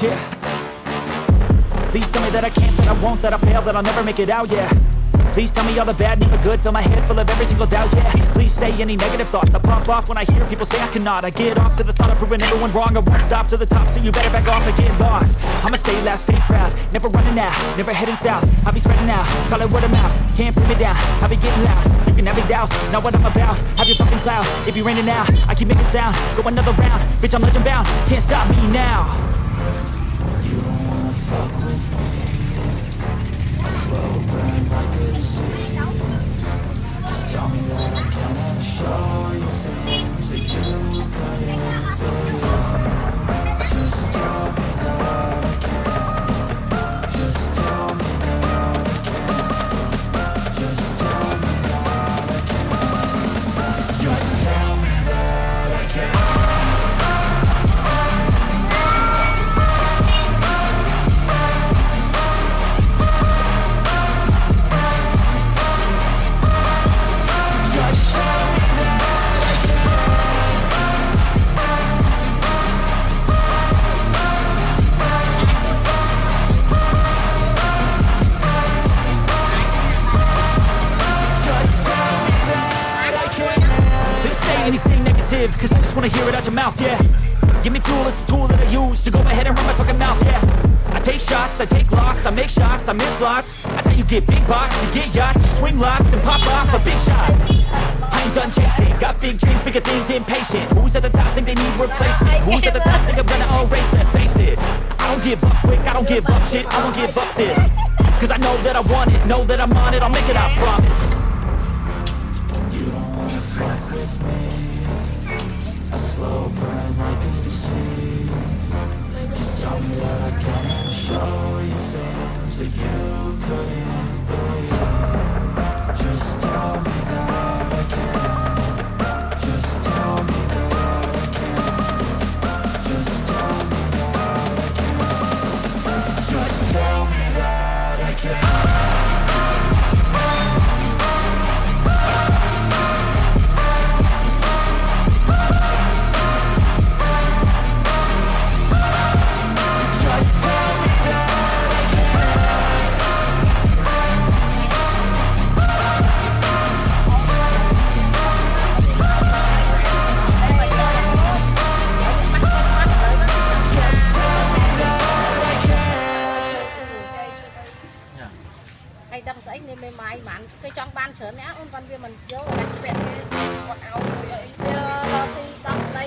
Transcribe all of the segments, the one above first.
Yeah. Please tell me that I can't, that I won't, that I fail, that I'll never make it out, yeah. Please tell me all the bad, never good, fill my head full of every single doubt, yeah. Please say any negative thoughts, I pop off when I hear people say I cannot. I get off to the thought of proving everyone wrong, I won't stop to the top, so you better back off and get lost. I'ma stay loud, stay proud, never running out, never heading south. I'll be spreading out, call it word of mouth, can't put me down. I'll be getting loud, you can have it douse, not what I'm about. Have your fucking cloud, it be raining now. I keep making sound, go another round, bitch I'm legend bound, can't stop me now. Fuck with me negative, cause I just wanna hear it out your mouth, yeah. Give me fuel, it's a tool that I use to go ahead and run my fucking mouth, yeah. I take shots, I take loss, I make shots, I miss lots. I how you get big boss, you get yachts, you swing lots and pop off a big shot. I ain't done chasing, got big dreams, bigger things, impatient. Who's at the top think they need replacement? Who's at the top think I'm gonna erase them? Face it, I don't give up quick, I don't give up shit, I won't give up this. Cause I know that I want it, know that I'm on it, I'll make it, I promise. Things នេះមេម៉ាយបានគេចង់បានច្រើនណាអូនបានវាមិនយកតែពាក់គេគាត់ឲ្យអីស្ទើរទីដល់ដី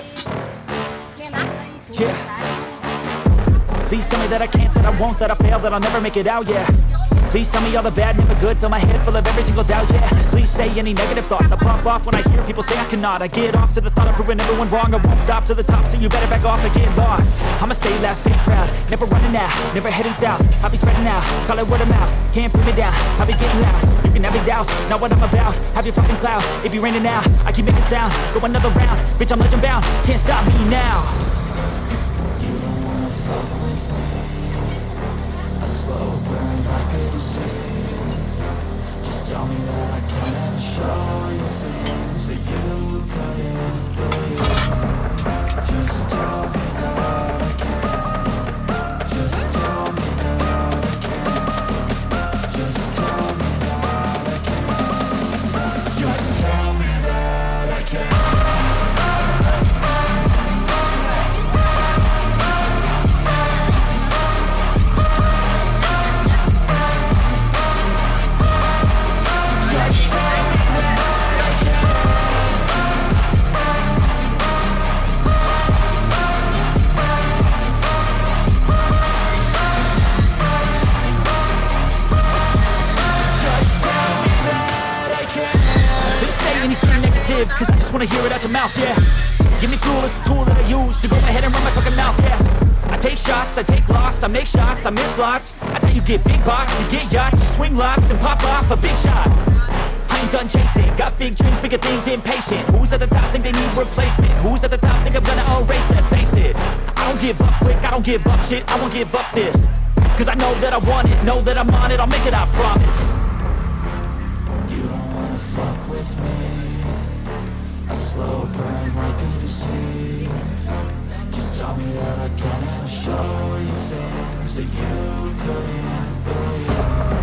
មានណាដីជួយ Yeah. ដែរ Please tell me that I can't, that I won't, that I fail, that I'll never make it out, yeah. Please tell me all the bad, never good, fill my head full of every single doubt, yeah. Please say any negative thoughts, I pop off when I hear people say I cannot. I get off to the thought of proving everyone wrong, I won't stop to the top, so you better back off and get lost. I'ma stay loud, stay proud, never running out, never heading south. I'll be spreading out, call it word of mouth, can't put me down, I'll be getting loud. You can have it douse, not what I'm about, have your fucking cloud, it be raining now, I keep making sound, go another round, bitch I'm legend bound, can't stop me now. Like a disease Just tell me that I can show you things that you couldn't believe. Just tell me that negative, cause I just wanna hear it out your mouth, yeah. Give me fuel, it's a tool that I use to go ahead and run my fucking mouth, yeah. I take shots, I take loss, I make shots, I miss lots. That's how you get big boss, you get yachts, you swing lots and pop off a big shot. I ain't done chasing, got big dreams, bigger things, impatient. Who's at the top think they need replacement? Who's at the top think I'm gonna erase them? Face it, I don't give up quick, I don't give up shit, I won't give up this. Cause I know that I want it, know that I'm on it, I'll make it, I promise. You don't wanna fuck with me slow burn like a disease Just tell me that I can and show you things that you couldn't believe